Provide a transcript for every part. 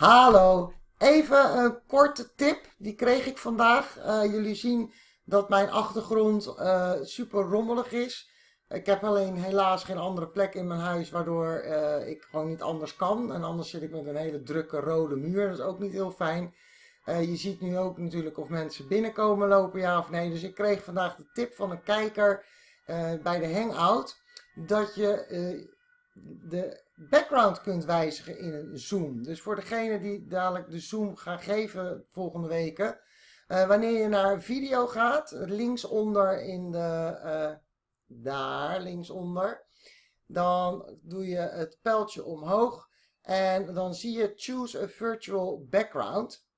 Hallo, even een korte tip, die kreeg ik vandaag. Uh, jullie zien dat mijn achtergrond uh, super rommelig is. Ik heb alleen helaas geen andere plek in mijn huis waardoor uh, ik gewoon niet anders kan. En anders zit ik met een hele drukke rode muur, dat is ook niet heel fijn. je ziet nu ook natuurlijk of mensen binnenkomen lopen, ja of nee. Dus ik kreeg vandaag de tip van een kijker bij de Hangout dat je de background kunt wijzigen in een zoom. Dus voor degene die dadelijk de zoom gaan geven volgende weken. Uh, wanneer je naar video gaat, linksonder in de, uh, daar linksonder, dan doe je het pijltje omhoog en dan zie je choose a virtual background.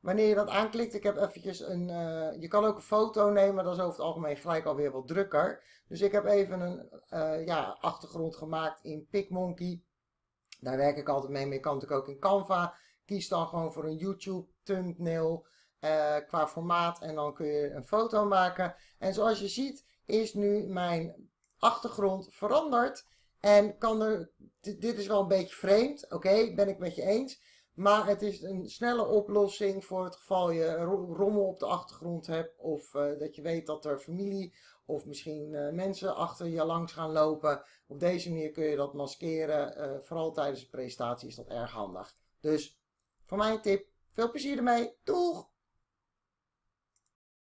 Wanneer je dat aanklikt, ik heb eventjes een, uh, je kan ook een foto nemen, dat is over het algemeen gelijk alweer wat drukker. Dus ik heb even een uh, ja, achtergrond gemaakt in PicMonkey. Daar werk ik altijd mee, maar je kan natuurlijk ook in Canva. Kies dan gewoon voor een YouTube thumbnail uh, qua formaat en dan kun je een foto maken. En zoals je ziet is nu mijn achtergrond veranderd. En kan er, dit is wel een beetje vreemd, oké, ben ik met je eens. Maar het is een snelle oplossing voor het geval je rommel op de achtergrond hebt. Of uh, dat je weet dat er familie of misschien uh, mensen achter je langs gaan lopen. Op deze manier kun je dat maskeren. Uh, vooral tijdens de presentatie is dat erg handig. Dus voor mij een tip. Veel plezier ermee. Doeg!